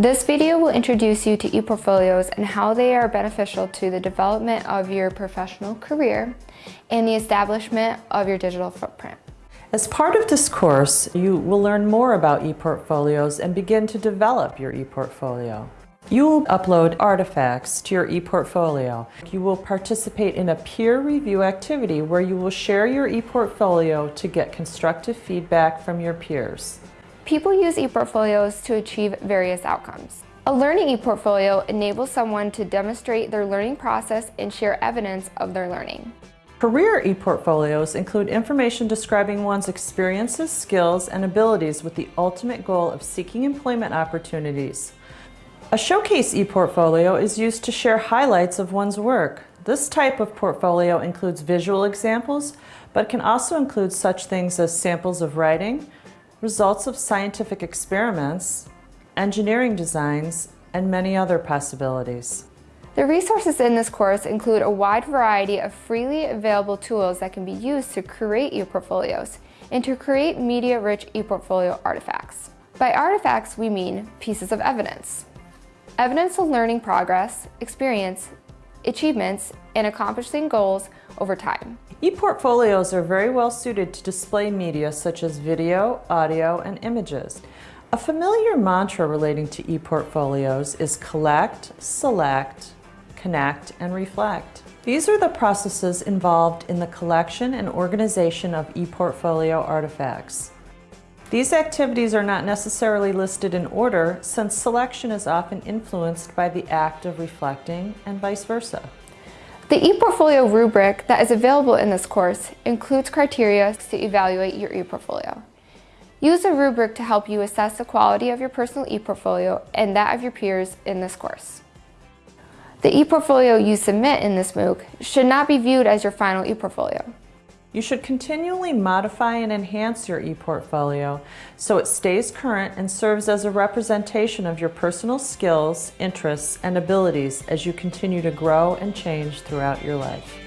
This video will introduce you to ePortfolios and how they are beneficial to the development of your professional career and the establishment of your digital footprint. As part of this course, you will learn more about ePortfolios and begin to develop your ePortfolio. You will upload artifacts to your ePortfolio. You will participate in a peer review activity where you will share your ePortfolio to get constructive feedback from your peers. People use ePortfolios to achieve various outcomes. A learning ePortfolio enables someone to demonstrate their learning process and share evidence of their learning. Career ePortfolios include information describing one's experiences, skills, and abilities with the ultimate goal of seeking employment opportunities. A showcase ePortfolio is used to share highlights of one's work. This type of portfolio includes visual examples, but can also include such things as samples of writing, results of scientific experiments, engineering designs, and many other possibilities. The resources in this course include a wide variety of freely available tools that can be used to create ePortfolios and to create media-rich ePortfolio artifacts. By artifacts, we mean pieces of evidence. Evidence of learning progress, experience, achievements, and accomplishing goals over time. E-portfolios are very well suited to display media such as video, audio, and images. A familiar mantra relating to e-portfolios is collect, select, connect, and reflect. These are the processes involved in the collection and organization of e-portfolio artifacts. These activities are not necessarily listed in order since selection is often influenced by the act of reflecting and vice versa. The ePortfolio rubric that is available in this course includes criteria to evaluate your ePortfolio. Use the rubric to help you assess the quality of your personal ePortfolio and that of your peers in this course. The ePortfolio you submit in this MOOC should not be viewed as your final ePortfolio. You should continually modify and enhance your ePortfolio so it stays current and serves as a representation of your personal skills, interests, and abilities as you continue to grow and change throughout your life.